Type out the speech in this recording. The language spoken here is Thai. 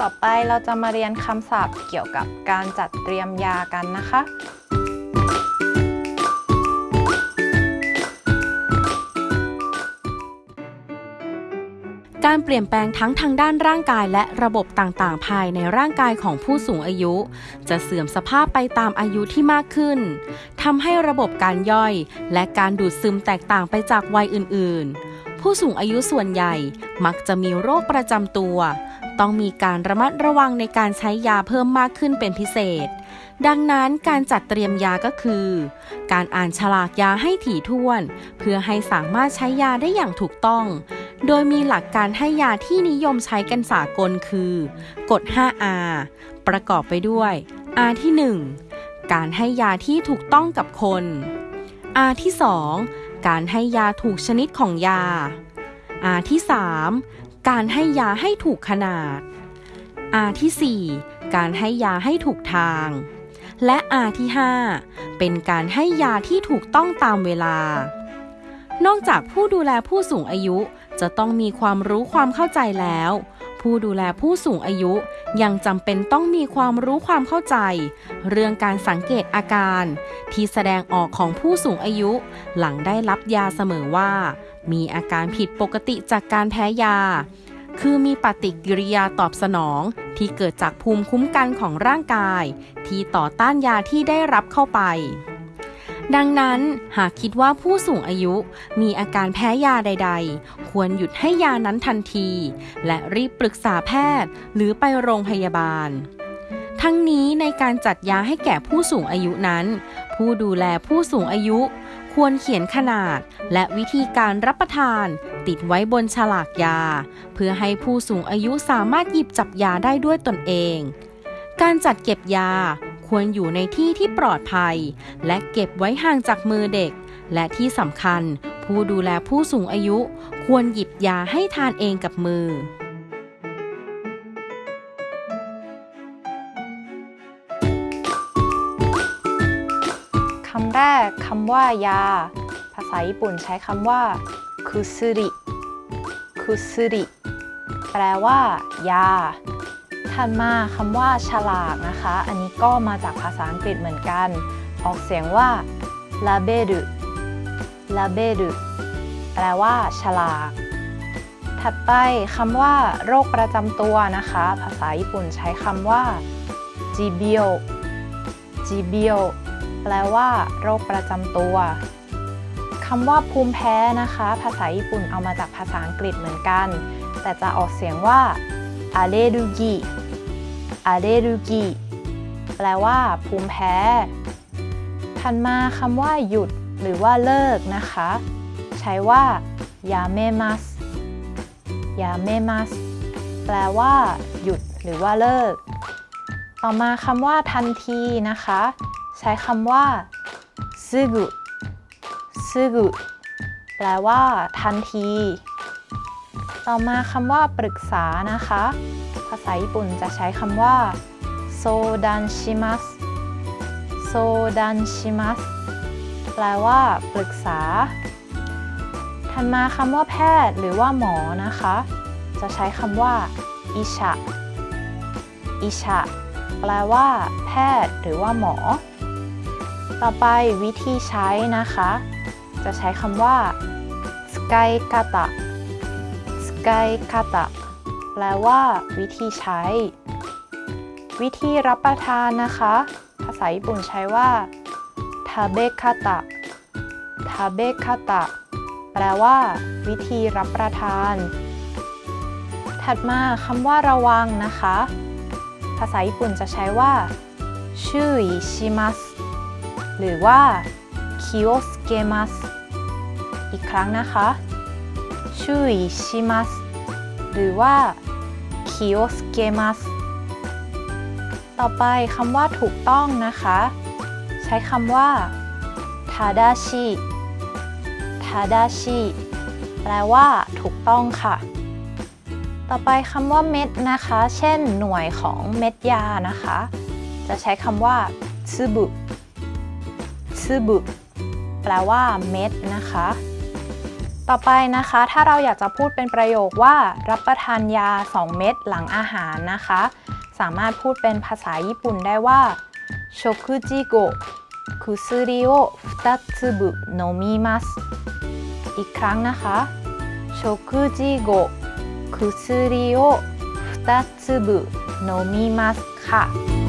ต่อไปเราจะมาเรียนคำศัพท์เกี่ยวกับการจัดเตรียมยากันนะคะ การเปลี่ยนแปลงทั้งทางด้านร่างกายและระบบต่างๆ ภายในร่างกายของผู้สูงอายุ จะเสื่อมสภาพไปตามอายุที่มากขึ้นทำให้ระบบการย่อย และการดูดซึมแตกต่างไปจากวัยอื่น ๆ ผู้สูงอายุส่วนใหญ่มักจะมีโรคประจำตัว ต้องมีการระมัดระวังในการใช้ยาเพิ่มมากขึ้นเป็นพิเศษ ดังนั้นการจัดเตรียมยาก็คือ การอ่านฉลากยาให้ถี่ถ้วน เพื่อให้สามารถใช้ยาได้อย่างถูกต้อง โดยมีหลักการให้ยาที่นิยมใช้กันสากลคือ กฎ 5R ประกอบไปด้วย R ที่ 1 การให้ยาที่ถูกต้องกับคน R ที่ 2 การให้ยาถูกชนิดของยา R ที่ 3 การให้ยาให้ถูกขนาด R ที่ 4 การให้ยาให้ถูกทาง และ R ที่ 5 เป็นการให้ยาที่ถูกต้องตามเวลา นอกจากผู้ดูแลผู้สูงอายุจะต้องมีความรู้ความเข้าใจแล้ว ผู้ดูแลผู้สูงอายุยังจำเป็นต้องมีความรู้ความเข้าใจ เรื่องการสังเกตอาการ ที่แสดงออกของผู้สูงอายุ หลังได้รับยาเสมอว่า มีอาการผิดปกติจากการแพ้ยา คือมีปฏิกิริยาตอบสนองที่เกิดจากภูมิคุ้มกันของร่างกาย ที่ต่อต้านยาที่ได้รับเข้าไป ดังนั้นหากคิดว่าผู้สูงอายุมีอาการแพ้ยาใด ๆ ควรหยุดให้ยานั้นทันที และรีบปรึกษาแพทย์หรือไปโรงพยาบาล ทั้งนี้ในการจัดยาให้แก่ผู้สูงอายุนั้น ผู้ดูแลผู้สูงอายุ ควรเขียนขนาดและวิธีการรับประทานติดไว้บนฉลากยา เพื่อให้ผู้สูงอายุสามารถหยิบจับยาได้ด้วยตนเอง การจัดเก็บยา ควรอยู่ในที่ที่ปลอดภัย และเก็บไว้ห่างจากมือเด็ก และที่สำคัญ ผู้ดูแลผู้สูงอายุ ควรหยิบยาให้ทานเองกับมือคำแรกคำว่ายา ภาษาญี่ปุ่นใช้คำว่าคุซุริคุซุริแปลว่า ยา ถัดมาคำว่าฉลากนะคะ อันนี้ก็มาจากภาษาอังกฤษเหมือนกัน ออกเสียงว่า label label แปลว่า ฉลาก ถัดไปคำว่า โรคประจำตัวนะคะ ภาษาญี่ปุ่นใช้คำว่า jibio jibio แปลว่า โรคประจำตัวคำว่าภูมิแพ้นะคะ ภาษาญี่ปุ่นเอามาจากภาษาอังกฤษเหมือนกัน แต่จะออกเสียงว่า a l l e r g y a l l e r g y แปลว่า ภูมิแพ้ ถัดมาคำว่าหยุด หรือว่าเลิกนะคะ ใช้ว่ายาเมมัสยาเมมัสแปลว่า หยุด หรือว่าเลิก ต่อมาคำว่าทันทีนะคะ ใช้คำว่าซึกุซึกุแปลว่า ทันที ต่อมาคำว่าปรึกษานะคะ ภาษาญี่ปุ่นจะใช้คำว่าโซดันชิมัสโซดันชิมัสแปลว่าปรึกษา ถัดมาคำว่าแพทย์หรือว่าหมอนะคะ จะใช้คำว่าอิชะอิชะแปลว่า แพทย์หรือว่าหมอ ต่อไปวิธีใช้นะคะ จะใช้คำว่าสกายคาตะ สกายคาตะแปลว่า วิธีใช้ วิธีรับประทานนะคะ ภาษาญี่ปุ่นใช้ว่าทาเบคาตะทาเบคาตะแปลว่า วิธีรับประทาน ถัดมาคำว่าระวังนะคะ ภาษาญี่ปุ่นจะใช้ว่าชื่อชิมัสหรือว่า 気をつけます อีกครั้งนะคะ 注意します หรือว่า 気をつけます ต่อไปคำว่าถูกต้องนะคะ ใช้คำว่าทาดาชิทาดาชิแปลว่าถูกต้องค่ะ ต่อไปคำว่าเม็ดนะคะ เช่น หน่วยของเม็ดยานะคะ จะใช้คำว่าซึบุซึบุแปลว่าเม็ดนะคะ ต่อไปนะคะถ้าเราอยากจะพูดเป็นประโยคว่ารับประทานยา 2 เม็ดหลังอาหารนะคะ สามารถพูดเป็นภาษาญี่ปุ่นได้ว่าโชคุจิโกะคุซุริโอฟุตับุโนมิมัสอีกครั้งนะคะชคุจิโกคุซุริโอฟุบุโนมิมัสค่ะ